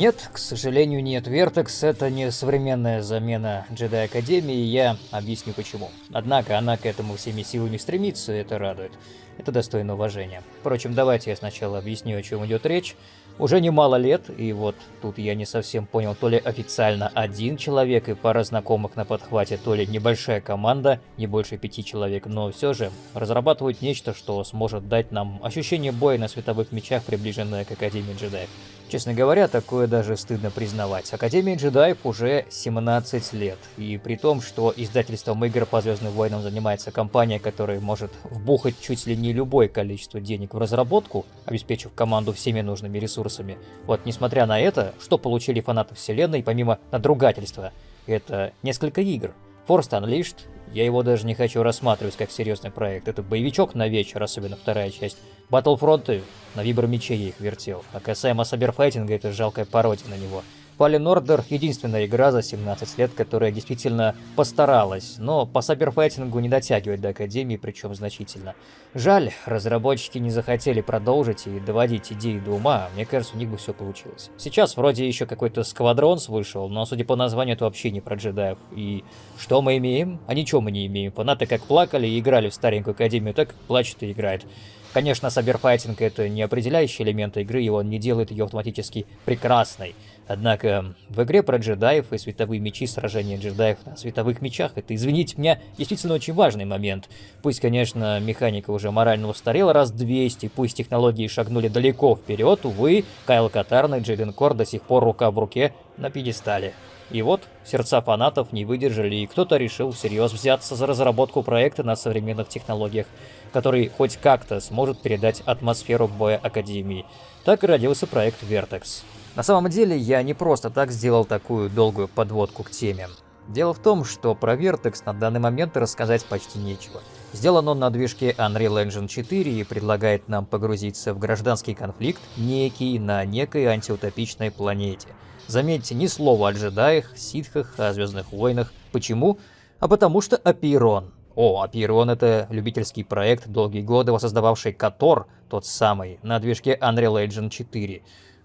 Нет, к сожалению, нет. Вертекс это не современная замена Джедай Академии, я объясню почему. Однако она к этому всеми силами стремится, и это радует. Это достойно уважения. Впрочем, давайте я сначала объясню, о чем идет речь. Уже немало лет, и вот тут я не совсем понял, то ли официально один человек и пара знакомых на подхвате, то ли небольшая команда, не больше пяти человек, но все же разрабатывают нечто, что сможет дать нам ощущение боя на световых мечах, приближенное к Академии джедаев. Честно говоря, такое даже стыдно признавать. Академия джедаев уже 17 лет, и при том, что издательством игр по Звездным войнам занимается компания, которая может вбухать чуть ли не любое количество денег в разработку, обеспечив команду всеми нужными ресурсами. Вот, несмотря на это, что получили фанаты вселенной, помимо надругательства, это несколько игр. Force Unleashed, я его даже не хочу рассматривать как серьезный проект. Это боевичок на вечер, особенно вторая часть. Battlefront, на вибромече я их вертел. А касаемо Саберфайтинга, это жалкая пародия на него. Fallen Order — единственная игра за 17 лет, которая действительно постаралась, но по саберфайтингу не дотягивает до Академии, причем значительно. Жаль, разработчики не захотели продолжить и доводить идеи до ума, мне кажется, у них бы все получилось. Сейчас вроде еще какой-то Сквадронс вышел, но судя по названию, это вообще не про джедаев. И что мы имеем? А ничего мы не имеем. Фанаты как плакали и играли в старенькую Академию, так плачут и играют. Конечно, саберфайтинг это не определяющий элемент игры, и он не делает ее автоматически прекрасной. Однако в игре про джедаев и световые мечи сражения джедаев на световых мечах это, извините меня, действительно очень важный момент. Пусть, конечно, механика уже морально устарела раз 200, пусть технологии шагнули далеко вперед, увы, Кайл Катарн и Джейден Кор до сих пор рука в руке на пьедестале. И вот, сердца фанатов не выдержали, и кто-то решил всерьез взяться за разработку проекта на современных технологиях, который хоть как-то сможет передать атмосферу боя Академии. Так и родился проект Vertex. На самом деле, я не просто так сделал такую долгую подводку к теме. Дело в том, что про Vertex на данный момент рассказать почти нечего. Сделан он на движке Unreal Engine 4 и предлагает нам погрузиться в гражданский конфликт, некий на некой антиутопичной планете. Заметьте, ни слова о джедаях, ситхах, о Звездных войнах. Почему? А потому что Апирон. О, Апирон это любительский проект, долгие годы воссоздававший Котор, тот самый, на движке Unreal Engine 4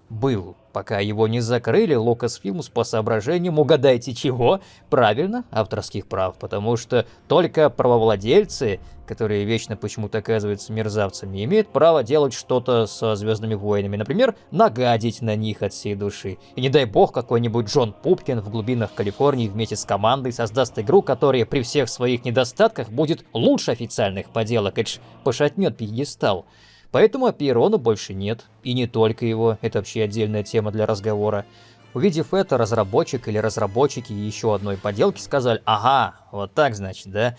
был, пока его не закрыли Lucasfilms по соображениям, угадайте чего? Правильно, авторских прав, потому что только правовладельцы, которые вечно почему-то оказываются мерзавцами, имеют право делать что-то со Звездными войнами, например, нагадить на них от всей души. И не дай бог какой-нибудь Джон Пупкин в глубинах Калифорнии вместе с командой создаст игру, которая при всех своих недостатках будет лучше официальных поделок, это ж пошатнет пьедестал. Поэтому Апирона больше нет. И не только его, это вообще отдельная тема для разговора. Увидев это, разработчик или разработчики еще одной поделки сказали, ага, вот так значит, да?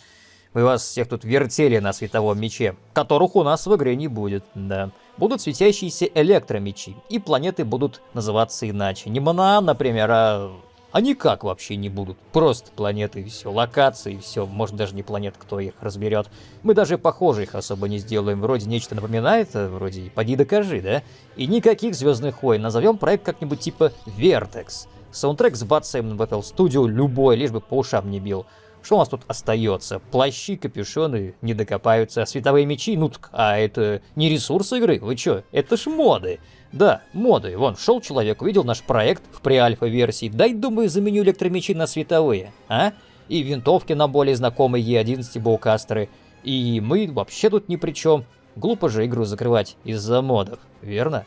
Мы вас всех тут вертели на световом мече, которых у нас в игре не будет, да. Будут светящиеся электромечи, и планеты будут называться иначе. Не Манаан, например, а а никак вообще не будут. Просто планеты и все, локации и все. Может даже не планет, кто их разберет. Мы даже похоже их особо не сделаем. Вроде нечто напоминает, а вроде поди докажи, да? И никаких Звездных войн. Назовем проект как-нибудь типа Vertex. Саундтрек с бацаем в Battle Studio любой, лишь бы по ушам не бил. Что у нас тут остается? Плащи, капюшоны не докопаются, а световые мечи? Ну так, а это не ресурс игры? Вы чё? Это ж моды. Да, моды. Вон, шел человек, увидел наш проект в преальфа-версии. Дай, думаю, заменю электромечи на световые, а? И винтовки на более знакомые Е11 боукастеры. И мы вообще тут ни при чем. Глупо же игру закрывать из-за модов, верно?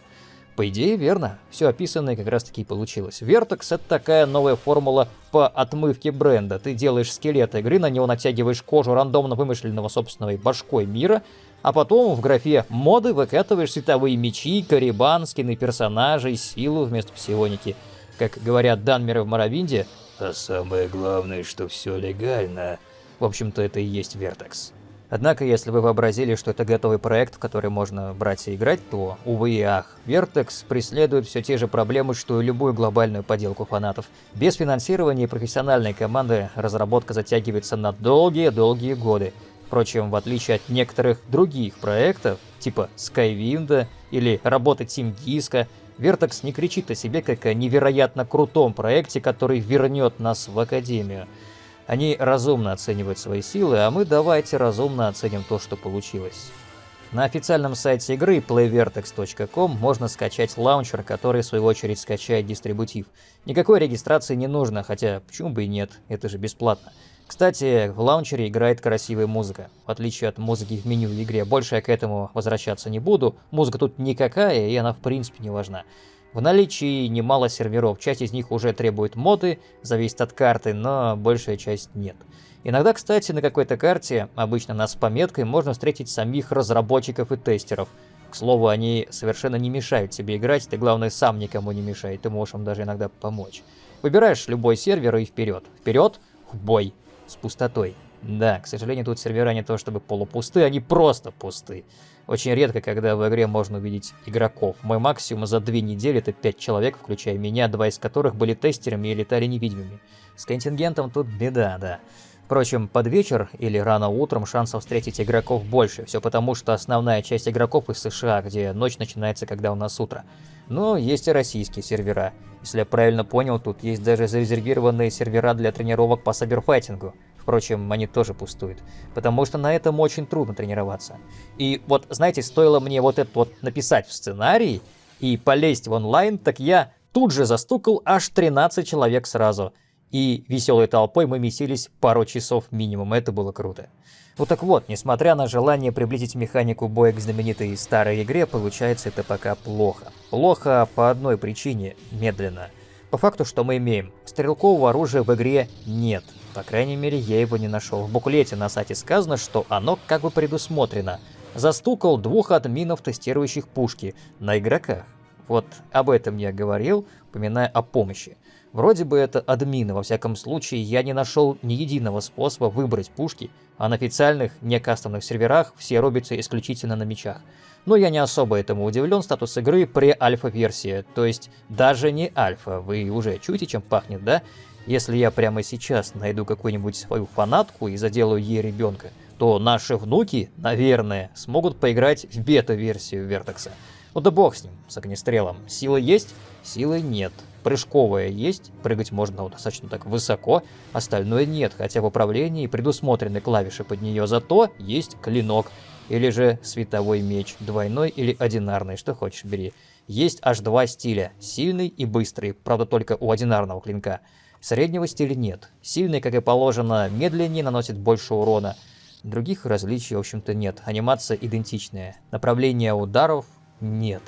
По идее, верно. Все описанное как раз таки получилось. Vertex — это такая новая формула по отмывке бренда. Ты делаешь скелет игры, на него натягиваешь кожу рандомно вымышленного собственного башкой мира, а потом в графе «Моды» выкатываешь световые мечи, карибан, скины персонажей, силу вместо псионики. Как говорят Данмеры в Моровинде, «А самое главное, что все легально». В общем-то, это и есть Вертекс. Однако, если вы вообразили, что это готовый проект, в который можно брать и играть, то, увы и ах, Vertex преследует все те же проблемы, что и любую глобальную поделку фанатов. Без финансирования и профессиональной команды разработка затягивается на долгие-долгие годы. Впрочем, в отличие от некоторых других проектов, типа Skywind или работы Team Disco, Vertex не кричит о себе как о невероятно крутом проекте, который вернет нас в Академию. Они разумно оценивают свои силы, а мы давайте разумно оценим то, что получилось. На официальном сайте игры playvertex.com можно скачать лаунчер, который в свою очередь скачает дистрибутив. Никакой регистрации не нужно, хотя почему бы и нет, это же бесплатно. Кстати, в лаунчере играет красивая музыка. В отличие от музыки в меню в игре, больше я к этому возвращаться не буду. Музыка тут никакая, и она в принципе не важна. В наличии немало серверов, часть из них уже требует моды, зависит от карты, но большая часть нет. Иногда, кстати, на какой-то карте, обычно на с пометкой, можно встретить самих разработчиков и тестеров. К слову, они совершенно не мешают тебе играть, ты, главное, сам никому не мешай, ты можешь им даже иногда помочь. Выбираешь любой сервер и вперед. Вперед, в бой с пустотой. Да, к сожалению, тут сервера не то чтобы полупусты, они просто пусты. Очень редко, когда в игре можно увидеть игроков. Мой максимум за две недели это 5 человек, включая меня, два из которых были тестерами и летали невидимыми. С контингентом тут беда, да. Впрочем, под вечер или рано утром шансов встретить игроков больше, все потому, что основная часть игроков из США, где ночь начинается, когда у нас утро. Но есть и российские сервера. Если я правильно понял, тут есть даже зарезервированные сервера для тренировок по саберфайтингу. Впрочем, они тоже пустуют, потому что на этом очень трудно тренироваться. И вот, знаете, стоило мне вот это вот написать в сценарий и полезть в онлайн, так я тут же застукал аж 13 человек сразу. И веселой толпой мы месились пару часов минимум, это было круто. Ну так вот, несмотря на желание приблизить механику боя к знаменитой старой игре, получается это пока плохо. Плохо по одной причине – медленно. По факту, что мы имеем? Стрелкового оружия в игре нет. По крайней мере, я его не нашел. В буклете на сайте сказано, что оно как бы предусмотрено. Застукал двух админов, тестирующих пушки, на игроках. Вот об этом я говорил, упоминая о помощи. Вроде бы это админы, во всяком случае, я не нашел ни единого способа выбрать пушки, а на официальных, не кастомных серверах все рубятся исключительно на мечах. Но я не особо этому удивлен, статус игры pre-альфа-версия, то есть даже не альфа, вы уже чуете, чем пахнет, да? Если я прямо сейчас найду какую-нибудь свою фанатку и заделаю ей ребенка, то наши внуки, наверное, смогут поиграть в бета-версию Вертекса. Ну да бог с ним, с огнестрелом. Силы есть? Силы нет. Прыжковая есть, прыгать можно достаточно так высоко, остальное нет, хотя в управлении предусмотрены клавиши под нее, зато есть клинок, или же световой меч, двойной или одинарный, что хочешь бери. Есть аж два стиля, сильный и быстрый, правда только у одинарного клинка. Среднего стиля нет, сильный, как и положено, медленнее наносит больше урона. Других различий, в общем-то, нет, анимация идентичная, направление ударов нет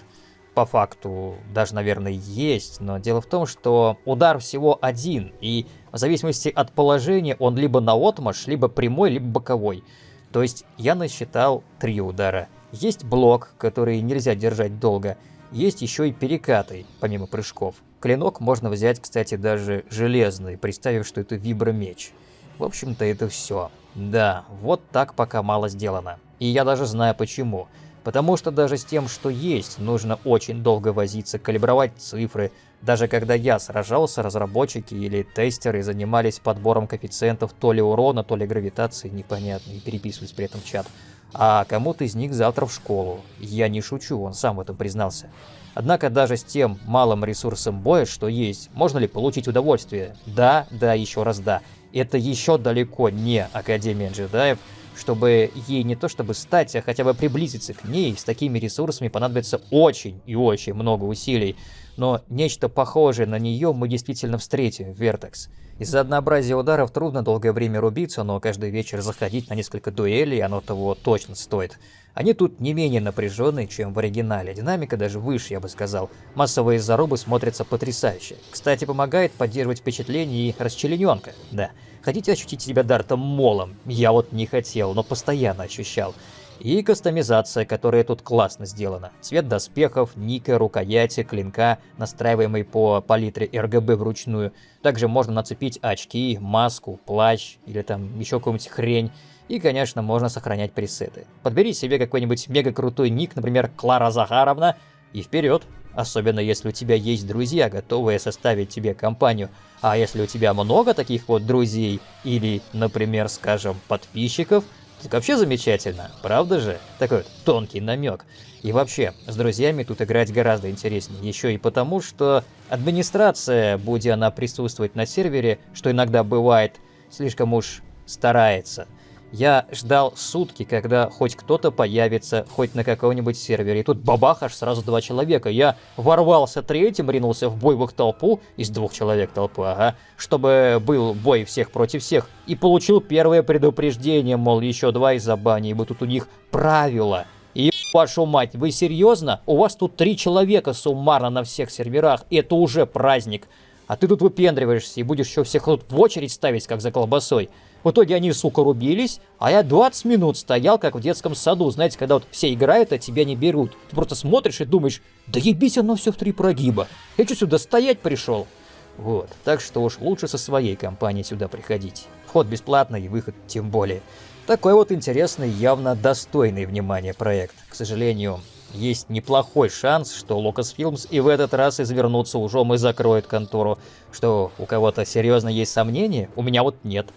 по факту даже, наверное, есть, но дело в том, что удар всего один, и в зависимости от положения он либо на отмаш, либо прямой, либо боковой. То есть я насчитал три удара. Есть блок, который нельзя держать долго, есть еще и перекаты, помимо прыжков. Клинок можно взять, кстати, даже железный, представив, что это вибромеч. В общем-то, это все. Да, вот так пока мало сделано. И я даже знаю почему. Потому что даже с тем, что есть, нужно очень долго возиться, калибровать цифры. Даже когда я сражался, разработчики или тестеры занимались подбором коэффициентов то ли урона, то ли гравитации, непонятно, и переписывались при этом в чат. А кому-то из них завтра в школу. Я не шучу, он сам в этом признался. Однако даже с тем малым ресурсом боя, что есть, можно ли получить удовольствие? Да, да, еще раз да. Это еще далеко не Академия джедаев, чтобы ей не то чтобы стать, а хотя бы приблизиться к ней, с такими ресурсами понадобится очень и очень много усилий. Но нечто похожее на нее мы действительно встретим в Vertex. Из-за однообразия ударов трудно долгое время рубиться, но каждый вечер заходить на несколько дуэлей оно того точно стоит. Они тут не менее напряженные, чем в оригинале. Динамика даже выше, я бы сказал. Массовые зарубы смотрятся потрясающе. Кстати, помогает поддерживать впечатление и расчлененка. Да. Хотите ощутить себя Дартом Молом? Я вот не хотел, но постоянно ощущал. И кастомизация, которая тут классно сделана. Цвет доспехов, ника, рукояти, клинка, настраиваемый по палитре RGB вручную. Также можно нацепить очки, маску, плащ или там еще какую-нибудь хрень. И, конечно, можно сохранять пресеты. Подбери себе какой-нибудь мега крутой ник, например, Клара Захаровна, и вперед. Особенно если у тебя есть друзья, готовые составить тебе компанию. А если у тебя много таких вот друзей, или, например, скажем, подписчиков, так вообще замечательно, правда же? Такой вот тонкий намек. И вообще, с друзьями тут играть гораздо интереснее, еще и потому, что администрация, будь она присутствовать на сервере, что иногда бывает, слишком уж старается. Я ждал сутки, когда хоть кто-то появится, хоть на каком-нибудь сервере. И тут бабах, аж сразу два человека. Я ворвался третьим, ринулся в бой в их толпу, из двух человек толпы, ага, чтобы был бой всех против всех. И получил первое предупреждение, мол, еще два из-за бани, ибо тут у них правила. И вашу мать, вы серьезно? У вас тут три человека суммарно на всех серверах, и это уже праздник. А ты тут выпендриваешься и будешь еще всех тут в очередь ставить, как за колбасой. В итоге они, сука, рубились, а я 20 минут стоял, как в детском саду. Знаете, когда вот все играют, а тебя не берут. Ты просто смотришь и думаешь, да ебись оно все в три прогиба. Я что, сюда стоять пришел? Вот, так что уж лучше со своей компанией сюда приходить. Вход бесплатный и выход тем более. Такой вот интересный, явно достойный внимания проект. К сожалению, есть неплохой шанс, что Lucasfilms и в этот раз извернутся ужом и закроет контору. Что у кого-то серьезно есть сомнения? У меня вот нет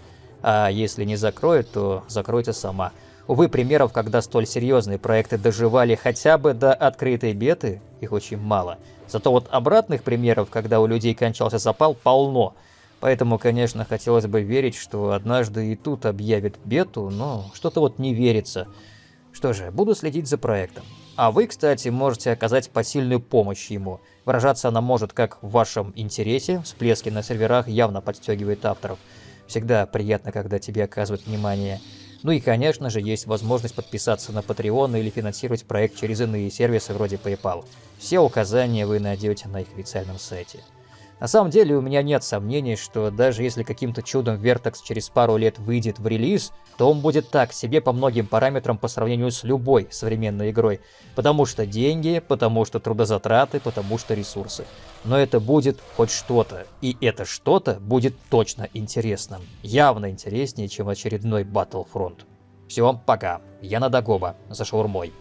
а если не закроет, то закройте сама. Увы, примеров, когда столь серьезные проекты доживали хотя бы до открытой беты, их очень мало. Зато вот обратных примеров, когда у людей кончался запал, полно. Поэтому, конечно, хотелось бы верить, что однажды и тут объявят бету, но что-то вот не верится. Что же, буду следить за проектом. А вы, кстати, можете оказать посильную помощь ему. Выражаться она может как в вашем интересе, всплески на серверах явно подстегивает авторов – Всегда приятно, когда тебе оказывают внимание. Ну и, конечно же, есть возможность подписаться на Patreon или финансировать проект через иные сервисы вроде PayPal. Все указания вы найдете на их официальном сайте. На самом деле у меня нет сомнений, что даже если каким-то чудом Vertex через пару лет выйдет в релиз, то он будет так себе по многим параметрам по сравнению с любой современной игрой. Потому что деньги, потому что трудозатраты, потому что ресурсы. Но это будет хоть что-то, и это что-то будет точно интересным. Явно интереснее, чем очередной Battlefront. Все, пока. Я на Дагоба, за шаурмой.